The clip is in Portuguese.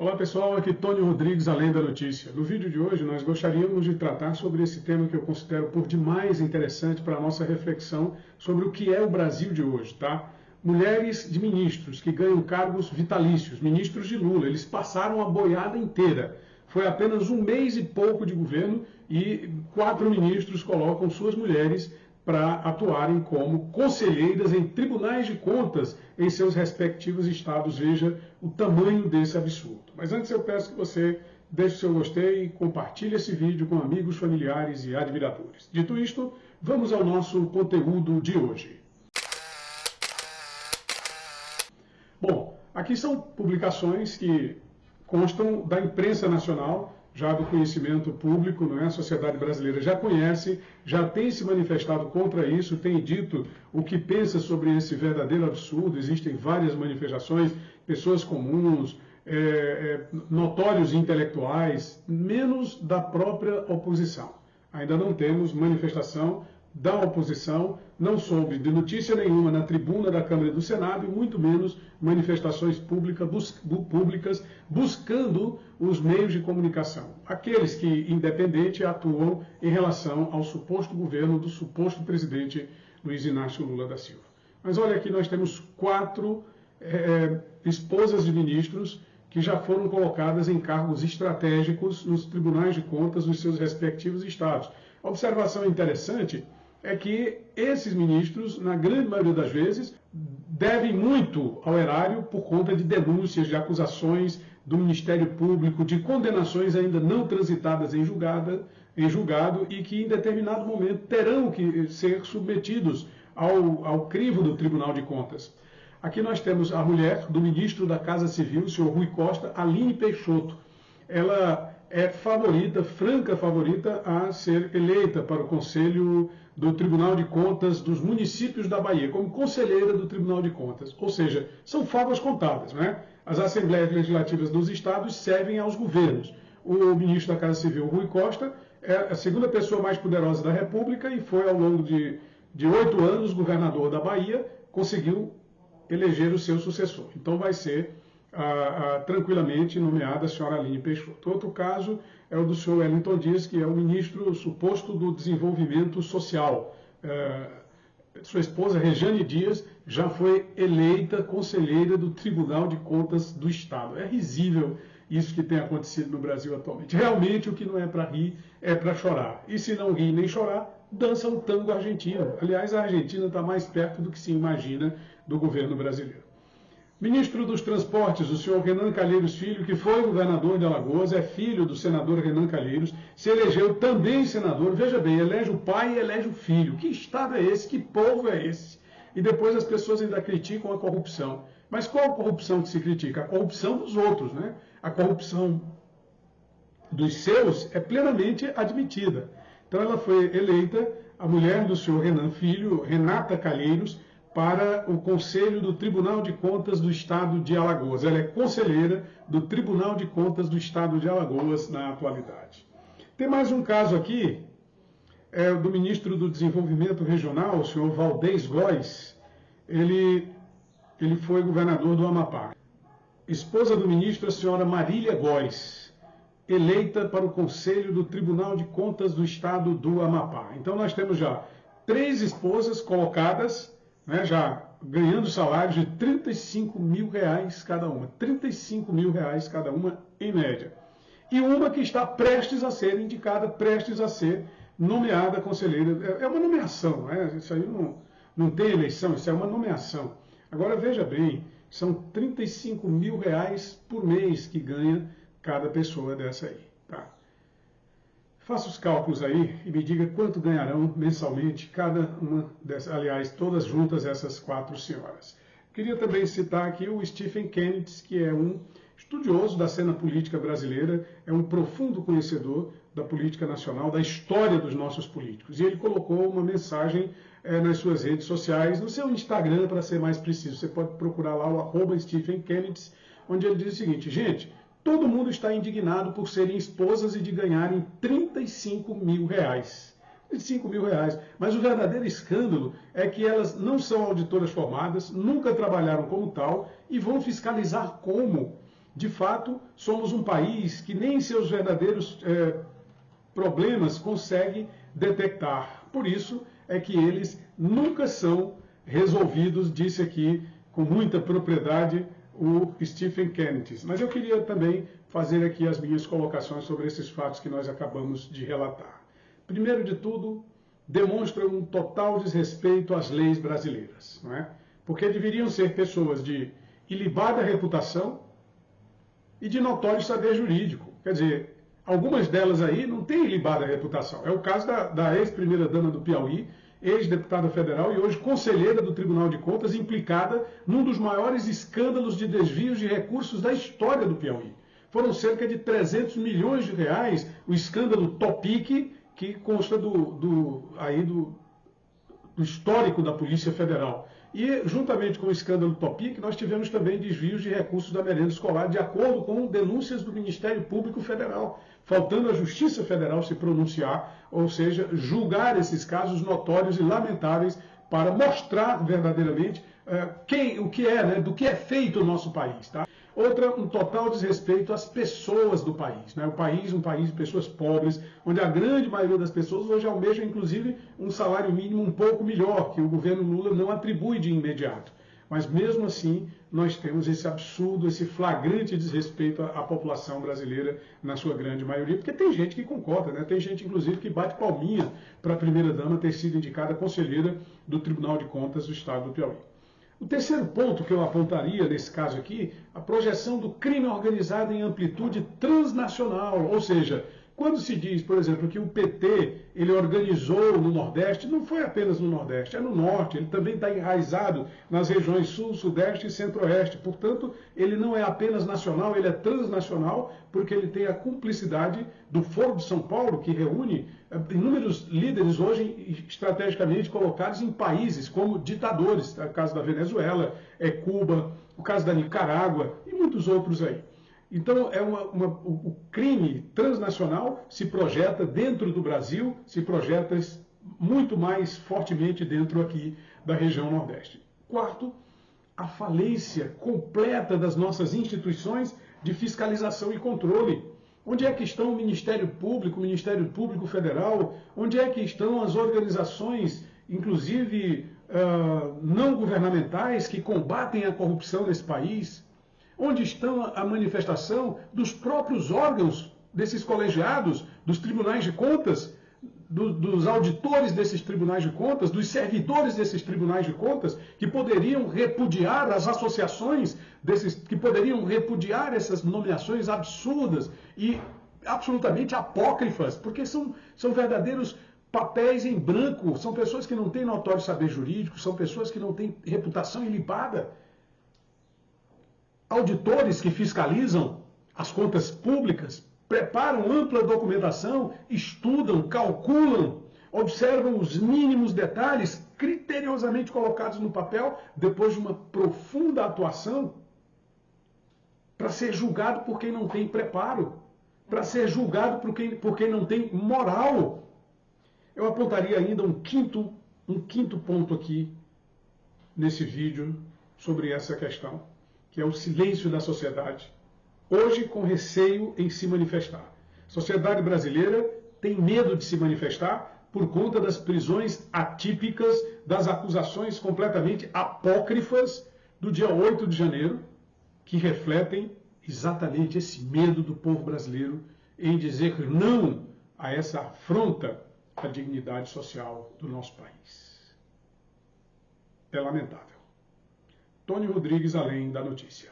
Olá pessoal, aqui Tony Rodrigues, Além da Notícia. No vídeo de hoje nós gostaríamos de tratar sobre esse tema que eu considero por demais interessante para a nossa reflexão sobre o que é o Brasil de hoje, tá? Mulheres de ministros que ganham cargos vitalícios, ministros de Lula, eles passaram a boiada inteira. Foi apenas um mês e pouco de governo e quatro ministros colocam suas mulheres para atuarem como conselheiras em tribunais de contas em seus respectivos estados. Veja o tamanho desse absurdo. Mas antes eu peço que você deixe seu gostei e compartilhe esse vídeo com amigos, familiares e admiradores. Dito isto, vamos ao nosso conteúdo de hoje. Bom, aqui são publicações que constam da imprensa nacional já do conhecimento público, não é? a sociedade brasileira já conhece, já tem se manifestado contra isso, tem dito o que pensa sobre esse verdadeiro absurdo. Existem várias manifestações, pessoas comuns, é, é, notórios intelectuais, menos da própria oposição. Ainda não temos manifestação da oposição, não soube de notícia nenhuma na tribuna da Câmara e do Senado e muito menos manifestações pública, bus, públicas buscando os meios de comunicação. Aqueles que, independente, atuam em relação ao suposto governo do suposto presidente Luiz Inácio Lula da Silva. Mas olha aqui, nós temos quatro é, esposas de ministros que já foram colocadas em cargos estratégicos nos tribunais de contas dos seus respectivos estados. A observação interessante é que esses ministros, na grande maioria das vezes, devem muito ao erário por conta de denúncias, de acusações do Ministério Público, de condenações ainda não transitadas em, julgada, em julgado e que em determinado momento terão que ser submetidos ao, ao crivo do Tribunal de Contas. Aqui nós temos a mulher do ministro da Casa Civil, o senhor Rui Costa, Aline Peixoto. Ela é favorita, franca favorita, a ser eleita para o Conselho do Tribunal de Contas dos municípios da Bahia, como conselheira do Tribunal de Contas. Ou seja, são favas contadas. Né? As assembleias legislativas dos estados servem aos governos. O ministro da Casa Civil, Rui Costa, é a segunda pessoa mais poderosa da República e foi, ao longo de oito anos, governador da Bahia, conseguiu eleger o seu sucessor. Então vai ser tranquilamente nomeada a senhora Aline Peixoto. Outro caso é o do senhor Wellington Dias, que é o ministro suposto do desenvolvimento social. Ah, sua esposa, Rejane Dias, já foi eleita conselheira do Tribunal de Contas do Estado. É risível isso que tem acontecido no Brasil atualmente. Realmente o que não é para rir é para chorar. E se não rir nem chorar, dança o tango argentino. Aliás, a Argentina está mais perto do que se imagina do governo brasileiro. Ministro dos Transportes, o senhor Renan Calheiros Filho, que foi governador de Alagoas, é filho do senador Renan Calheiros, se elegeu também senador. Veja bem, elege o pai e elege o filho. Que estado é esse? Que povo é esse? E depois as pessoas ainda criticam a corrupção. Mas qual a corrupção que se critica? A corrupção dos outros, né? A corrupção dos seus é plenamente admitida. Então ela foi eleita a mulher do senhor Renan Filho, Renata Calheiros, para o Conselho do Tribunal de Contas do Estado de Alagoas. Ela é conselheira do Tribunal de Contas do Estado de Alagoas na atualidade. Tem mais um caso aqui, é do ministro do Desenvolvimento Regional, o senhor Valdez Góes. Ele, ele foi governador do Amapá. Esposa do ministro, a senhora Marília Góes, eleita para o Conselho do Tribunal de Contas do Estado do Amapá. Então nós temos já três esposas colocadas né, já ganhando salários de 35 mil reais cada uma. 35 mil reais cada uma, em média. E uma que está prestes a ser indicada, prestes a ser nomeada conselheira. É, é uma nomeação, né? isso aí não, não tem eleição, isso é uma nomeação. Agora veja bem, são 35 mil reais por mês que ganha cada pessoa dessa aí. Faça os cálculos aí e me diga quanto ganharão mensalmente cada uma dessas, aliás, todas juntas essas quatro senhoras. Queria também citar aqui o Stephen Kennedy, que é um estudioso da cena política brasileira, é um profundo conhecedor da política nacional, da história dos nossos políticos. E ele colocou uma mensagem é, nas suas redes sociais, no seu Instagram, para ser mais preciso. Você pode procurar lá o arroba Stephen Kennedy, onde ele diz o seguinte, gente, Todo mundo está indignado por serem esposas e de ganharem 35 mil reais. 35 mil reais. Mas o verdadeiro escândalo é que elas não são auditoras formadas, nunca trabalharam como tal e vão fiscalizar como? de fato, somos um país que nem seus verdadeiros é, problemas consegue detectar. Por isso é que eles nunca são resolvidos, disse aqui com muita propriedade o Stephen Kennedy. Mas eu queria também fazer aqui as minhas colocações sobre esses fatos que nós acabamos de relatar. Primeiro de tudo, demonstra um total desrespeito às leis brasileiras, não é? Porque deveriam ser pessoas de ilibada reputação e de notório saber jurídico. Quer dizer, algumas delas aí não têm ilibada reputação. É o caso da, da ex-primeira-dama do Piauí, ex-deputada federal e hoje conselheira do Tribunal de Contas, implicada num dos maiores escândalos de desvios de recursos da história do Piauí. Foram cerca de 300 milhões de reais o escândalo Topic, que consta do, do aí do, do histórico da Polícia Federal. E, juntamente com o escândalo Topic, nós tivemos também desvios de recursos da merenda escolar, de acordo com denúncias do Ministério Público Federal, faltando a Justiça Federal se pronunciar, ou seja, julgar esses casos notórios e lamentáveis para mostrar verdadeiramente uh, quem, o que é, né, do que é feito o nosso país. Tá? Outra, um total desrespeito às pessoas do país. Né? O país, um país de pessoas pobres, onde a grande maioria das pessoas hoje almeja, inclusive, um salário mínimo um pouco melhor, que o governo Lula não atribui de imediato. Mas mesmo assim, nós temos esse absurdo, esse flagrante desrespeito à, população brasileira, na sua grande maioria, porque tem gente que concorda, né? tem gente, inclusive, que bate palminha para a primeira-dama ter sido indicada conselheira do Tribunal de Contas do Estado do Piauí. O terceiro ponto que eu apontaria nesse caso aqui, a projeção do crime organizado em amplitude transnacional, ou seja, quando se diz, por exemplo, que o PT ele organizou no Nordeste, não foi apenas no Nordeste, é no Norte, ele também está enraizado nas regiões Sul, Sudeste e Centro-Oeste. Portanto, ele não é apenas nacional, ele é transnacional, porque ele tem a cumplicidade do Foro de São Paulo, que reúne eh, inúmeros líderes hoje estrategicamente colocados em países como ditadores, é o caso da Venezuela, é Cuba, o caso da Nicarágua e muitos outros aí. Então, é uma, uma, o, crime transnacional se projeta dentro do Brasil, se projeta muito mais fortemente dentro aqui da região Nordeste. Quarto, a falência completa das nossas instituições de fiscalização e controle. Onde é que estão o Ministério Público, o Ministério Público Federal? Onde é que estão as organizações, inclusive uh, não governamentais, que combatem a corrupção nesse país? Onde estão a manifestação dos próprios órgãos desses colegiados, dos tribunais de contas, do, dos auditores desses tribunais de contas, dos servidores desses tribunais de contas, que poderiam repudiar as associações desses, que poderiam repudiar essas nomeações absurdas e absolutamente apócrifas, porque são, são verdadeiros papéis em branco, são pessoas que não têm notório saber jurídico, são pessoas que não têm reputação ilibada auditores que fiscalizam as contas públicas preparam ampla documentação, estudam, calculam, observam os mínimos detalhes criteriosamente colocados no papel depois de uma profunda atuação para ser julgado por quem não tem preparo, para ser julgado por quem, por quem não tem moral. Eu apontaria ainda um quinto, um quinto ponto aqui nesse vídeo sobre essa questão que é o silêncio da sociedade, hoje com receio em se manifestar. A sociedade brasileira tem medo de se manifestar por conta das prisões atípicas, das acusações completamente apócrifas do dia 8 de janeiro, que refletem exatamente esse medo do povo brasileiro em dizer não a essa afronta à dignidade social do nosso país. É lamentável. Tony Rodrigues, além da notícia.